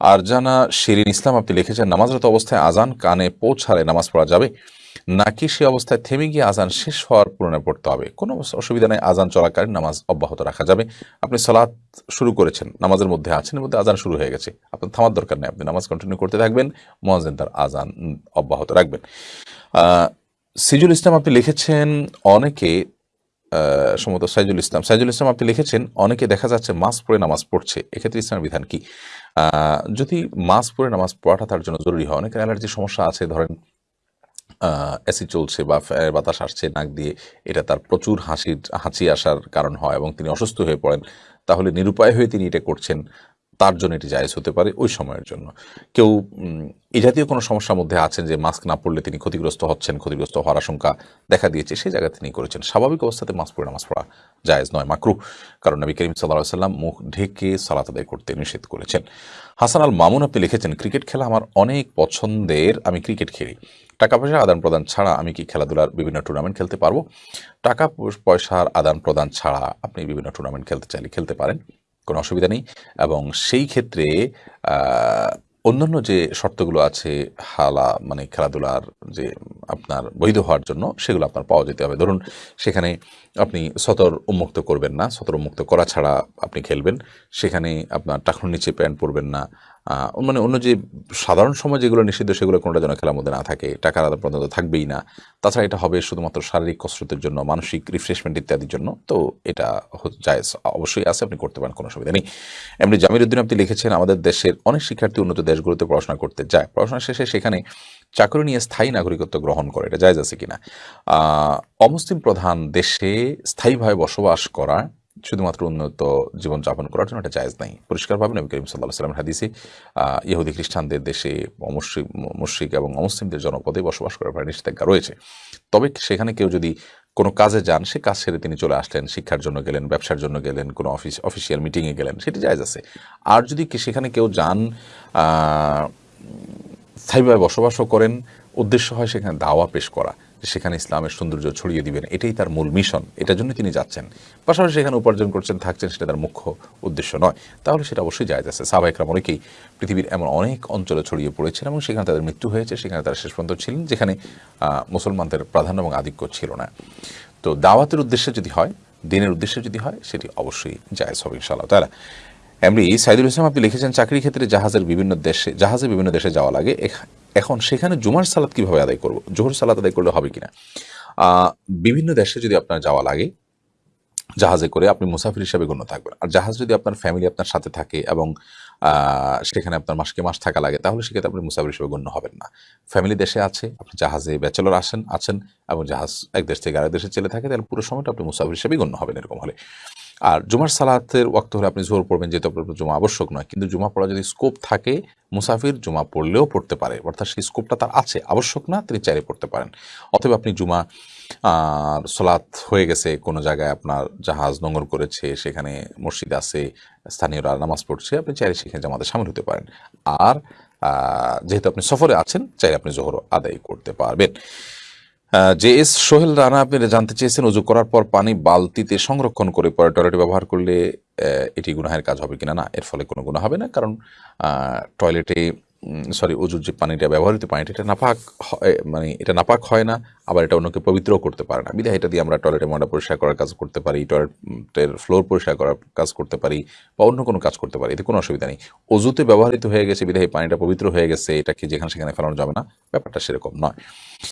আর জানা শিরিন ইসলাম, আপনি লিখেছেন, নামাজরত অবস্থায় আজান কানে পৌঁছালে নামাজ পড়া যাবে, নাকি সে অবস্থায় থেমে গিয়ে আজান শেষ হওয়ার পূরণে পড়তে হবে? কোনো অসুবিধা নেই আজান চলাকালীন নামাজ অব্যাহত রাখা যাবে। আপনি সালাত শুরু করেছেন, নামাজের মধ্যে আছেন, এর মধ্যে আজান শুরু হয়ে গেছে। আপনার থামার দরকার নেই, আপনি নামাজ কন্টিনিউ করতে থাকবেন মহাজেন তার আজান অব্যাহত রাখবেন। সিজুল ইসলাম আপনি লিখেছেন, অনেকে সম্ভবত সাইজুল ইসলাম সাইজুল ইসলাম আপনি লিখেছেন, অনেকে দেখা যাচ্ছে মাস্ক পরে নামাজ পড়ছে, এক্ষেত্রে ইসলামের বিধান কি? যদি মাস্ক পরে নামাজ পড়াটা তার জন্য জরুরি হয়। অনেকের অ্যালার্জির সমস্যা আছে, ধরেন এসি চলছে বা বাতাস আসছে নাক দিয়ে, এটা তার প্রচুর হাসির, হাঁচি আসার কারণ হয় এবং তিনি অসুস্থ হয়ে পড়েন। তাহলে নিরুপায় হয়ে তিনি এটা করছেন। তার জন্য এটি জায়েজ হতে পারে ওই সময়ের জন্য। কেউ এই জাতীয় কোনো সমস্যার মধ্যে আছেন যে মাস্ক না পড়লে তিনি ক্ষতিগ্রস্ত হচ্ছেন, ক্ষতিগ্রস্ত হওয়ার আশঙ্কা দেখা দিয়েছে, সেই জায়গায় তিনি করেছেন। স্বাভাবিক অবস্থাতে মাস্ক পরে নামাজ পড়া জায়েজ নয়, মাকরু। কারণ নবী করিম সাল্লাহ সাল্লাম মুখ ঢেকে সালাত আদায় করতে নিষেধ করেছেন। হাসান আল মামুন আপনি লিখেছেন, ক্রিকেট খেলা আমার অনেক পছন্দের, আমি ক্রিকেট খেলি। টাকা পয়সার আদান প্রদান ছাড়া আমি কি খেলাধুলার বিভিন্ন টুর্নামেন্ট খেলতে পারব? টাকা পয়সার আদান প্রদান ছাড়া আপনি বিভিন্ন টুর্নামেন্ট খেলতে চাইলে খেলতে পারেন। কোনো অসুবিধা নেই। এবং সেই ক্ষেত্রে অন্যান্য যে শর্তগুলো আছে, হালা মানে খেলাধুলার যে আপনার বৈধ হওয়ার জন্য, সেগুলো আপনার পাওয়া যেতে হবে। ধরুন, সেখানে আপনি সতর উন্মুক্ত করবেন না, সতর উন্মুক্ত করা ছাড়া আপনি খেলবেন। সেখানে আপনার টাকুর নিচে প্যান্ট পরবেন না মানে অন্য যে সাধারণ সময় যেগুলো নিষিদ্ধ, সেগুলো কোনোটা যেন খেলার মধ্যে না থাকে, টাকার আদান প্রদান তো থাকবেই না। তাছাড়া এটা হবে শুধুমাত্র শারীরিক কসরতের জন্য, মানসিক রিফ্রেশমেন্ট ইত্যাদির জন্য, তো এটা জায়েজ অবশ্যই আছে, আপনি করতে পারেন, কোনো অসুবিধা নেই। এমনি জামির উদ্দিন আপনি লিখেছেন, আমাদের দেশের অনেক শিক্ষার্থী উন্নত দেশগুলোতে পড়াশোনা করতে যায়। পড়াশোনা শেষে সেখানে চাকরি নিয়ে স্থায়ী নাগরিকত্ব গ্রহণ করে, এটা জায়েজ আছে কিনা? অমুসলিম প্রধান দেশে স্থায়ীভাবে বসবাস করা শুধুমাত্র উন্নত জীবনযাপন করার জন্য এটা জায়জ নাই। পরিষ্কারভাবে নবী করিম সাল্লাহ সাল্লাম হাদিসে ইহুদি খ্রিস্টানদের দেশে অমুসলিম, মুশ্রিক এবং অমুসলিমদের জনপদে বসবাস করার নিষেধাজ্ঞা রয়েছে। তবে সেখানে কেউ যদি কোনো কাজে যান, সে কাজ ছেড়ে তিনি চলে আসলেন, শিক্ষার জন্য গেলেন, ব্যবসার জন্য গেলেন, কোনো অফিস, অফিসিয়াল মিটিংয়ে গেলেন, সেটি জায়জ আছে। আর যদি সেখানে কেউ যান স্থায়ীভাবে বসবাসও করেন, উদ্দেশ্য হয় সেখানে দাওয়া পেশ করা। সেখানে ইসলামের সৌন্দর্য ছড়িয়ে দিবেন। এটাই তার মূল মিশন এটার জন্য তিনি যাচ্ছেন। পাশাপাশি সেখানে উপার্জন করছেন, থাকছেন, সেটা তার মুখ্য উদ্দেশ্য নয়। তাহলে সেটা অবশ্যই জায়জ আছে। সাবাইকরাম অনেকেই পৃথিবীর এমন অনেক অঞ্চলে ছড়িয়ে পড়েছেন এবং সেখানে তাদের মৃত্যু হয়েছে, সেখানে তারা শেষ পর্যন্ত ছিলেন, যেখানে মুসলমানদের প্রাধান্য এবং আধিক্য ছিল না। তো দাওয়াতের উদ্দেশ্যে যদি হয়, দিনের উদ্দেশ্যে যদি হয়, সেটি অবশ্যই জায়েজ হবে ইনশাআল্লাহ তারা এমনি সাইদুল ইসলাম আপনি লিখেছেন, চাকরির ক্ষেত্রে জাহাজের বিভিন্ন দেশে, জাহাজে বিভিন্ন দেশে যাওয়া লাগে। এখন সেখানে জুমার সালাত কীভাবে আদায় করব? জোহর সালাত আদায় করলে হবে কিনা? বিভিন্ন দেশে যদি আপনার যাওয়া লাগে, জাহাজে করে আপনি মুসাফির হিসাবে গণ্য থাকবেন। আর জাহাজ যদি আপনার ফ্যামিলি আপনার সাথে থাকে এবং সেখানে আপনার মাসকে মাস থাকা লাগে, তাহলে সেক্ষেত্রে আপনি মুসাফির হিসেবে গণ্য হবেন না। ফ্যামিলি দেশে আছে, আপনি জাহাজে ব্যাচেলর আসেন, আছেন এবং জাহাজ এক দেশ থেকে আরেক দেশে চলে থাকে, তাহলে পুরো সময়টা আপনি মুসাফির হিসেবেই গণ্য হবেন এরকম হলে। আর জুমার সালাতের ওয়াক্ত হলে আপনি জোর পড়বেন, যেহেতু আপনার জুমা আবশ্যক নয়। কিন্তু জুমা পড়া যদি স্কোপ থাকে, মুসাফির জুমা পড়লেও পড়তে পারে। অর্থাৎ সেই স্কোপটা তার আছে, আবশ্যক না, তিনি চাইলে পড়তে পারেন। অথবা আপনি জুমা সলাৎ হয়ে গেছে, কোনো জায়গায় আপনার জাহাজ নোঙর করেছে, সেখানে মসজিদ আছে, স্থানীয়রা নামাজ পড়ছে, আপনি চাইলে সেখানে জামাতে সামিল হতে পারেন। আর যেহেতু আপনি সফরে আছেন, চাইলে আপনি জোহর আদায় করতে পারবেন। জে এস সোহেল রানা, আপনি জানতে চেয়েছেন, উজু করার পর পানি বালতিতে সংরক্ষণ করে পরে টয়লেটে ব্যবহার করলে এটি গুনাহের কাজ হবে কিনা? না, এর ফলে কোনো গুণা হবে না, কারণ টয়লেটে সরি উজুর যে পানিটা ব্যবহৃত, পানিটা এটা নাপাক হয় মানে এটা নাপাক হয় না, আবার এটা অন্যকে পবিত্র করতে পারে না। বিধায় এটা দিয়ে আমরা টয়লেটে ময়লা পরিষ্কার করার কাজ করতে পারি, টয়লেটের ফ্লোর পরিষ্কার করার কাজ করতে পারি, বা অন্য কোনো কাজ করতে পারি, এতে কোনো অসুবিধা নেই। অজুতে ব্যবহৃত হয়ে গেছে, বিধায় পানিটা পবিত্র হয়ে গেছে এটাকে যেখানে সেখানে ফেলানো যাবে না? ব্যাপারটা সেরকম নয়।